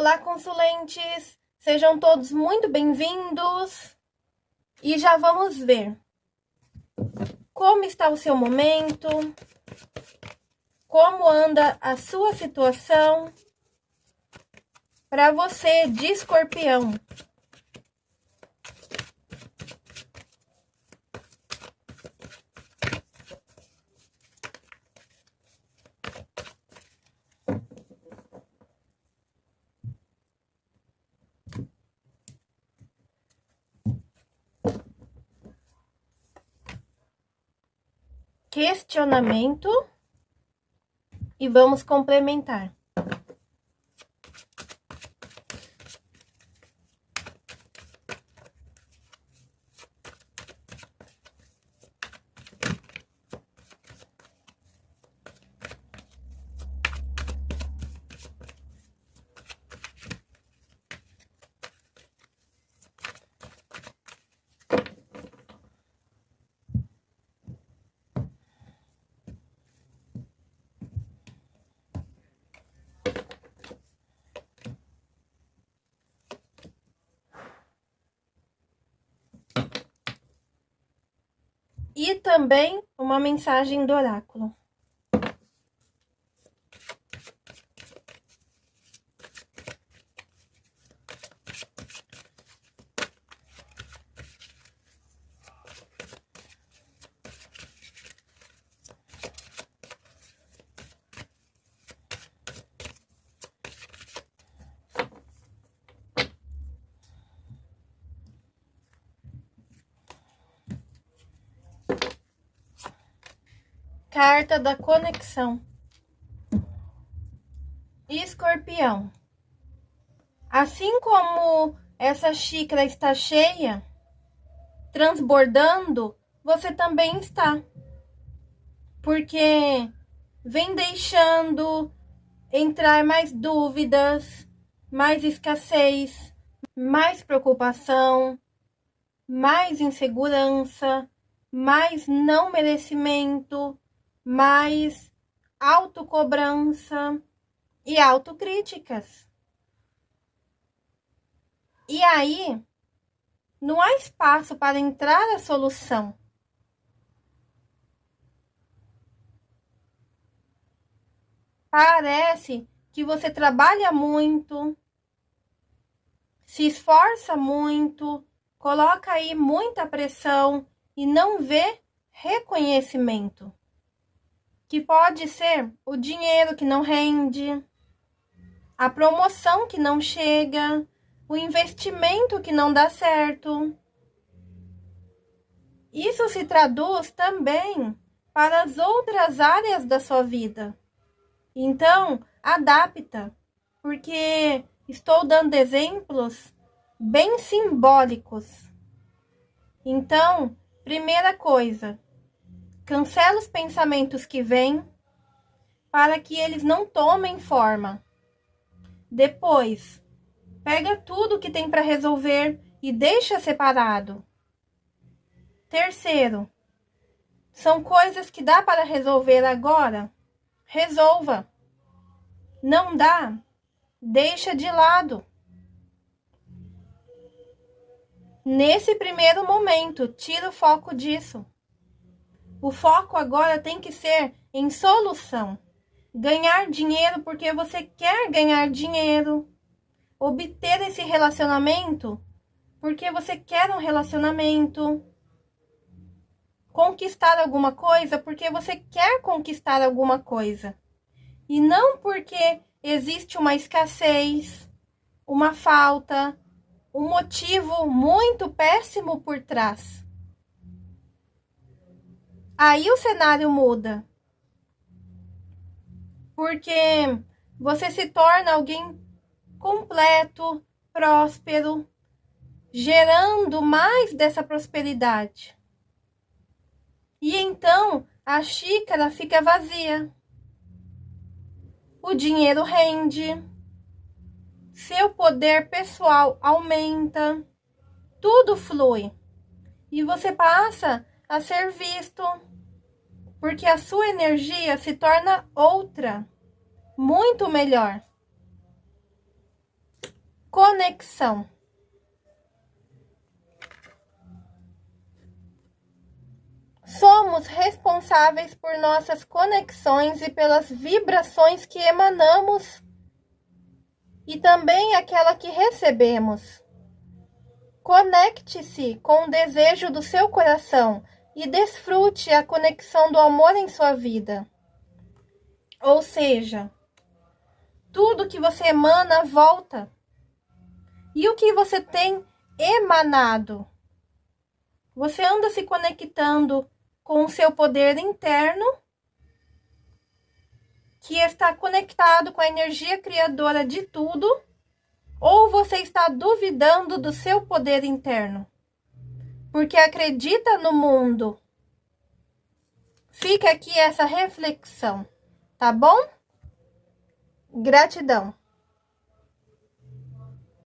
Olá, consulentes! Sejam todos muito bem-vindos! E já vamos ver como está o seu momento, como anda a sua situação para você de escorpião. Questionamento e vamos complementar. E também uma mensagem do oráculo. Carta da conexão. Escorpião. Assim como essa xícara está cheia, transbordando, você também está. Porque vem deixando entrar mais dúvidas, mais escassez, mais preocupação, mais insegurança, mais não merecimento, mais autocobrança e autocríticas. E aí, não há espaço para entrar a solução. Parece que você trabalha muito, se esforça muito, coloca aí muita pressão e não vê reconhecimento que pode ser o dinheiro que não rende, a promoção que não chega, o investimento que não dá certo. Isso se traduz também para as outras áreas da sua vida. Então, adapta, porque estou dando exemplos bem simbólicos. Então, primeira coisa, Cancela os pensamentos que vêm para que eles não tomem forma. Depois, pega tudo que tem para resolver e deixa separado. Terceiro, são coisas que dá para resolver agora? Resolva. Não dá? Deixa de lado. Nesse primeiro momento, tira o foco disso. O foco agora tem que ser em solução. Ganhar dinheiro porque você quer ganhar dinheiro. Obter esse relacionamento porque você quer um relacionamento. Conquistar alguma coisa porque você quer conquistar alguma coisa. E não porque existe uma escassez, uma falta, um motivo muito péssimo por trás. Aí o cenário muda. Porque você se torna alguém completo, próspero, gerando mais dessa prosperidade. E então a xícara fica vazia. O dinheiro rende, seu poder pessoal aumenta, tudo flui. E você passa a ser visto, porque a sua energia se torna outra, muito melhor. conexão. Somos responsáveis por nossas conexões e pelas vibrações que emanamos e também aquela que recebemos. Conecte-se com o desejo do seu coração e desfrute a conexão do amor em sua vida. Ou seja, tudo que você emana volta. E o que você tem emanado? Você anda se conectando com o seu poder interno, que está conectado com a energia criadora de tudo, ou você está duvidando do seu poder interno? Porque acredita no mundo. Fica aqui essa reflexão, tá bom? Gratidão.